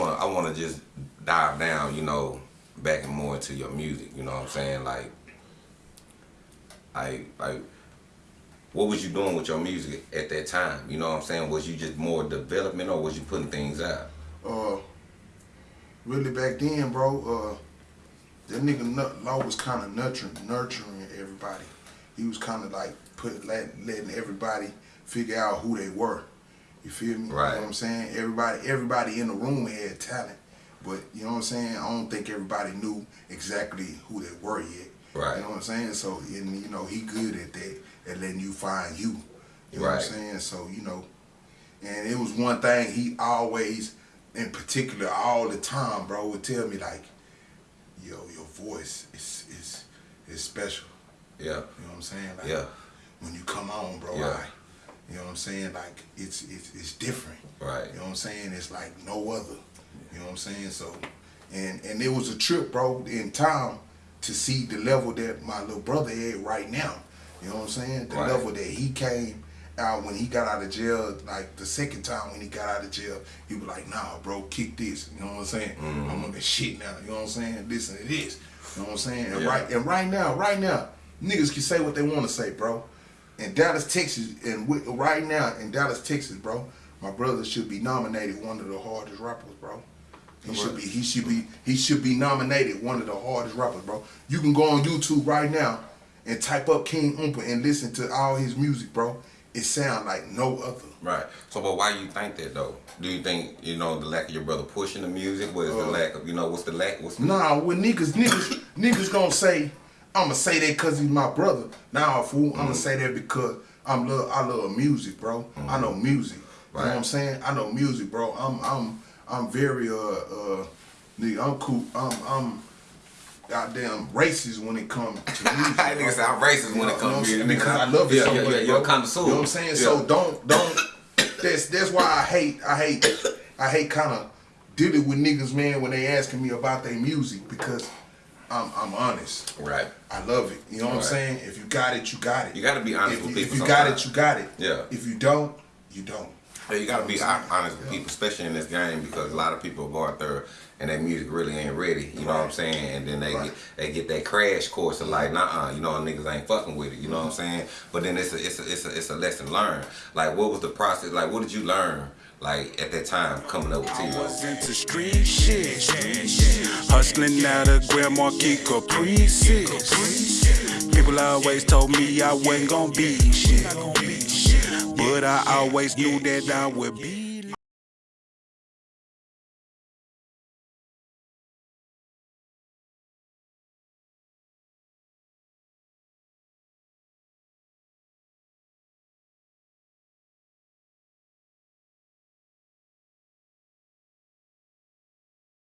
want to just dive down, you know, back and more into your music. You know what I'm saying? Like, I like, what was you doing with your music at that time? You know what I'm saying? Was you just more development, or was you putting things out? Uh, really back then, bro. Uh, that nigga Law was kind of nurturing, nurturing everybody. He was kind of like put letting, letting everybody figure out who they were. You feel me? Right. You know what I'm saying? Everybody, everybody in the room had talent, but you know what I'm saying. I don't think everybody knew exactly who they were yet. Right. You know what I'm saying? So, and you know, he good at that, at letting you find you. You know Right. what I'm saying? So, you know, and it was one thing he always, in particular, all the time, bro, would tell me like, yo, your voice is is is special. Yeah. You know what I'm saying? Like, Yeah. When you come on, bro, Yeah. I, you know what I'm saying? Like, it's it's it's different. Right. You know what I'm saying? It's like no other. You know what I'm saying? So, and and it was a trip, bro, in time to see the level that my little brother had right now. You know what I'm saying? The Right. level that he came out when he got out of jail, like the second time when he got out of jail, he was like, nah, bro, kick this. You know what I'm saying? Mm-hmm. I'm on the shit now. You know what I'm saying? This and this. You know what I'm saying? And right and right now, right now, niggas can say what they want to say, bro. In Dallas, Texas, and right now in Dallas, Texas, bro, my brother should be nominated one of the hardest rappers, bro. He should be. He should be. He should be nominated one of the hardest rappers, bro. You can go on YouTube right now and type up King Oompa and listen to all his music, bro. It sound like no other. Right. So, but why you think that though? Do you think you know the lack of your brother pushing the music? What is the Uh, lack of you know? What's the lack? What's the, Nah, when niggas, niggas, niggas gonna say, I'ma say that cause he's my brother. Nah, fool. I'ma say that because I'm love, I love music, bro. I know music. You know what I'm saying? I know music, bro. I'm, I'm, I'm very, uh, uh, nigga, I'm cool. I'm, I'm, goddamn racist when it comes to music. Niggas bro. sound racist when it comes you know what I'm to music. because I love it Yeah, so yeah, much, yeah, you're a connoisseur. You know what I'm saying? Yeah. So don't, don't. That's that's why I hate, I hate, I hate kind of dealing with niggas, man, when they asking me about their music because I'm, I'm honest. Right. I love it. You know what I'm saying? If you got it, you got it. You gotta be honest if with you, people If you got it, you got it. Yeah. If you don't, you don't. Yeah, you gotta be You know what I'm hon- saying? honest with people, especially in this game, because a lot of people go out there and their music really ain't ready. You know what I'm saying? And then they Right. get they get that crash course of like, nah, you know, niggas ain't fucking with it. You know what I'm Mm-hmm. saying? But then it's a it's a it's a, it's a lesson learned. Like, what was the process? Like, what did you learn? Like at that time coming up with I T. was into street shit. Hustling out of Grand Marquis Caprices. People always told me I wasn't gonna be shit. But I always knew that I would be